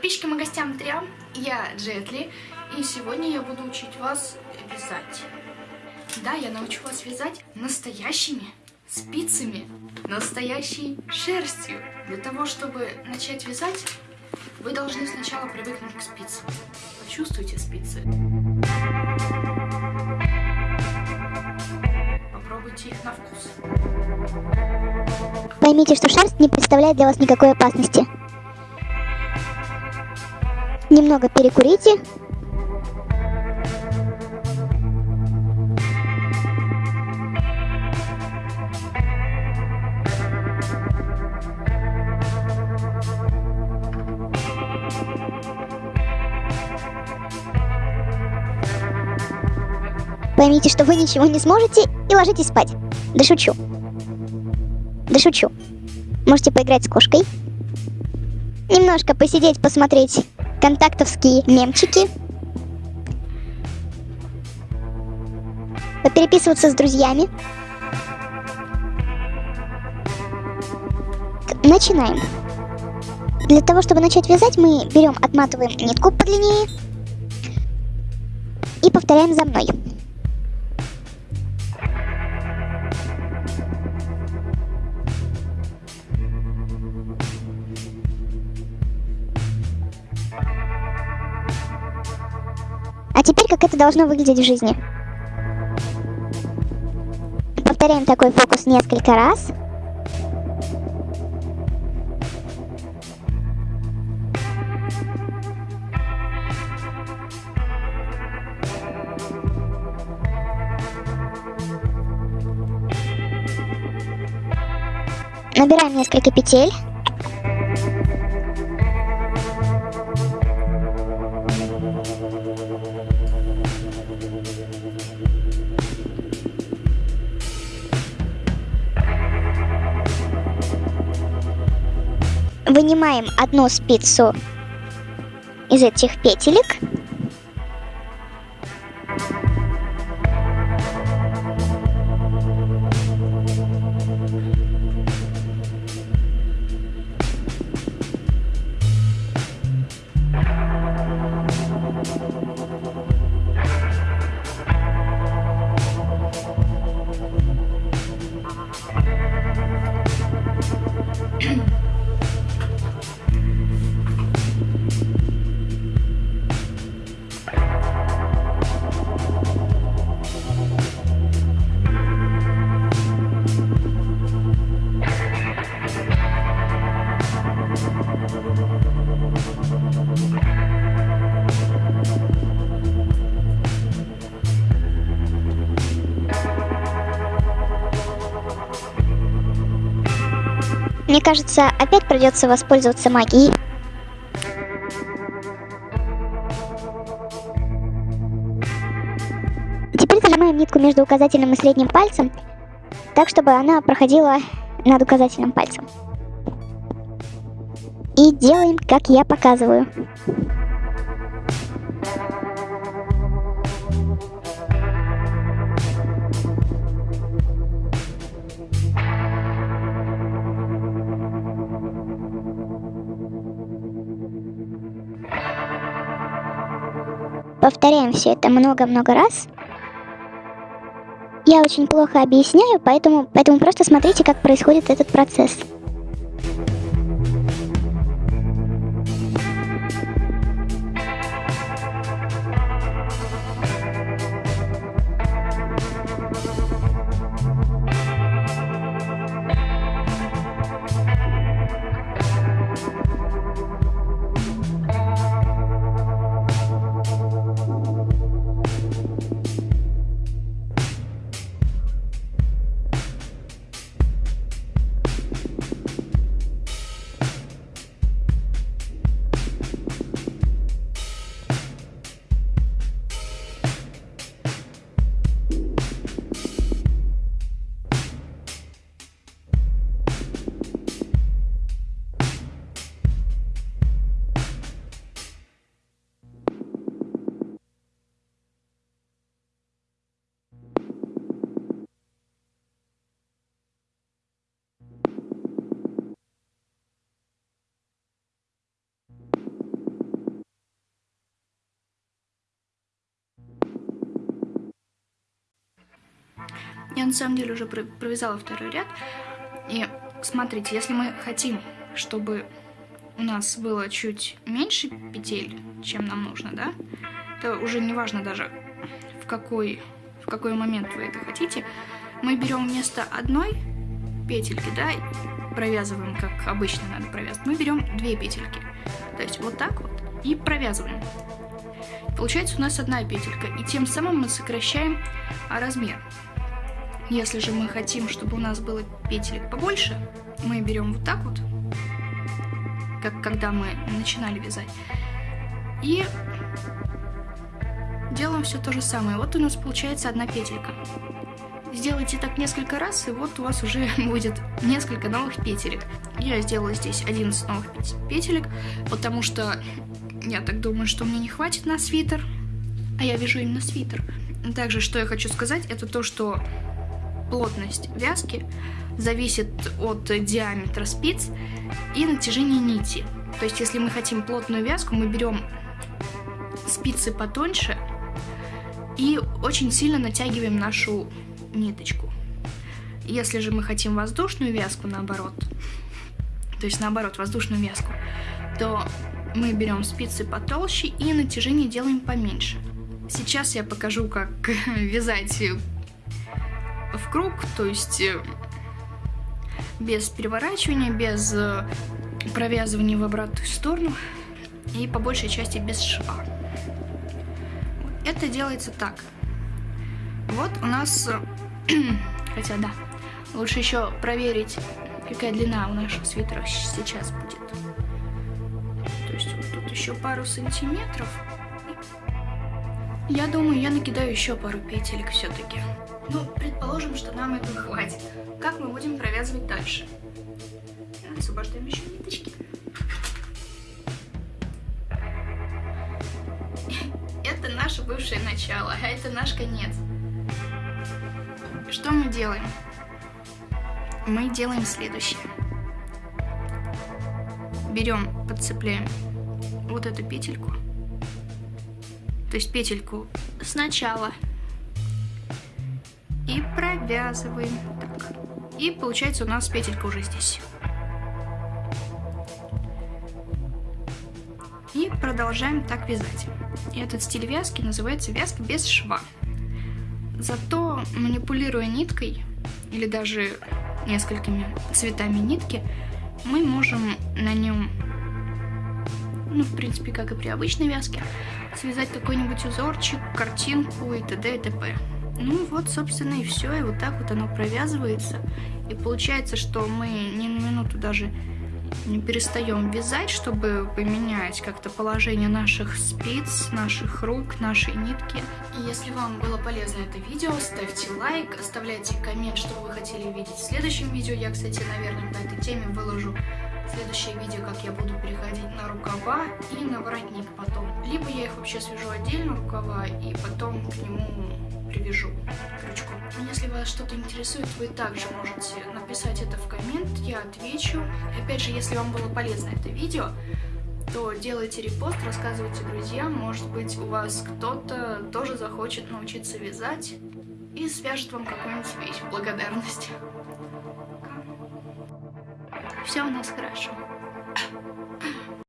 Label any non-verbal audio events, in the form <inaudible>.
Подписчикам и гостям Триам, я Джетли, и сегодня я буду учить вас вязать. Да, я научу вас вязать настоящими спицами, настоящей шерстью. Для того, чтобы начать вязать, вы должны сначала привыкнуть к спицам. Почувствуйте спицы. Попробуйте их на вкус. Поймите, что шерсть не представляет для вас никакой опасности. Немного перекурите. Поймите, что вы ничего не сможете и ложитесь спать. Да шучу. Да шучу. Можете поиграть с кошкой. Немножко посидеть, посмотреть контактовские мемчики. Попереписываться с друзьями. Начинаем. Для того, чтобы начать вязать, мы берем, отматываем нитку подлиннее и повторяем за мной. Теперь как это должно выглядеть в жизни. Повторяем такой фокус несколько раз. Набираем несколько петель. Вынимаем одну спицу из этих петелек. Мне кажется, опять придется воспользоваться магией. Теперь зажимаем нитку между указательным и средним пальцем, так, чтобы она проходила над указательным пальцем. И делаем, как я показываю. Повторяем все это много-много раз. Я очень плохо объясняю, поэтому, поэтому просто смотрите, как происходит этот процесс. Я на самом деле уже провязала второй ряд. И смотрите, если мы хотим, чтобы у нас было чуть меньше петель, чем нам нужно, да, то уже не важно даже в какой, в какой момент вы это хотите, мы берем вместо одной петельки, да, провязываем, как обычно надо провязывать, мы берем две петельки. То есть вот так вот и провязываем. Получается у нас одна петелька, и тем самым мы сокращаем размер. Если же мы хотим, чтобы у нас было петелек побольше, мы берем вот так вот, как когда мы начинали вязать, и делаем все то же самое. Вот у нас получается одна петелька. Сделайте так несколько раз, и вот у вас уже <laughs> будет несколько новых петелек. Я сделала здесь 11 новых петелек, потому что я так думаю, что мне не хватит на свитер, а я вяжу именно свитер. Также, что я хочу сказать, это то, что плотность вязки зависит от диаметра спиц и натяжения нити. То есть, если мы хотим плотную вязку, мы берем спицы потоньше и очень сильно натягиваем нашу ниточку. Если же мы хотим воздушную вязку, наоборот, то есть наоборот, воздушную вязку, то мы берем спицы потолще и натяжение делаем поменьше. Сейчас я покажу, как <laughs> вязать в круг, то есть э, без переворачивания, без э, провязывания в обратную сторону и по большей части без шва. Это делается так. Вот у нас, э, <clears throat> хотя да, лучше еще проверить, какая длина у нашего свитера сейчас будет. То есть вот тут еще пару сантиметров. Я думаю, я накидаю еще пару петелек все-таки. Ну, предположим, что нам этого хватит. Как мы будем провязывать дальше? Освобождаем еще ниточки. Это наше бывшее начало, а это наш конец. Что мы делаем? Мы делаем следующее. Берем, подцепляем вот эту петельку. То есть петельку сначала и провязываем. Так. И получается у нас петелька уже здесь. И продолжаем так вязать. И этот стиль вязки называется вязка без шва. Зато манипулируя ниткой, или даже несколькими цветами нитки, мы можем на нем, ну, в принципе, как и при обычной вязке, связать какой-нибудь узорчик, картинку и т.д. и т.п. Ну вот, собственно, и все. И вот так вот оно провязывается. И получается, что мы ни на минуту даже не перестаем вязать, чтобы поменять как-то положение наших спиц, наших рук, нашей нитки. И если вам было полезно это видео, ставьте лайк, оставляйте коммент, что вы хотели видеть в следующем видео. Я, кстати, наверное, по этой теме выложу следующее видео, как я буду переходить на рукава и на воротник потом. Либо я их вообще свяжу отдельно, рукава, и потом к нему привяжу крючком. Если вас что-то интересует, вы также можете написать это в коммент, я отвечу. Опять же, если вам было полезно это видео, то делайте репост, рассказывайте друзьям, может быть у вас кто-то тоже захочет научиться вязать и свяжет вам какую-нибудь вещь благодарность. Все у нас хорошо.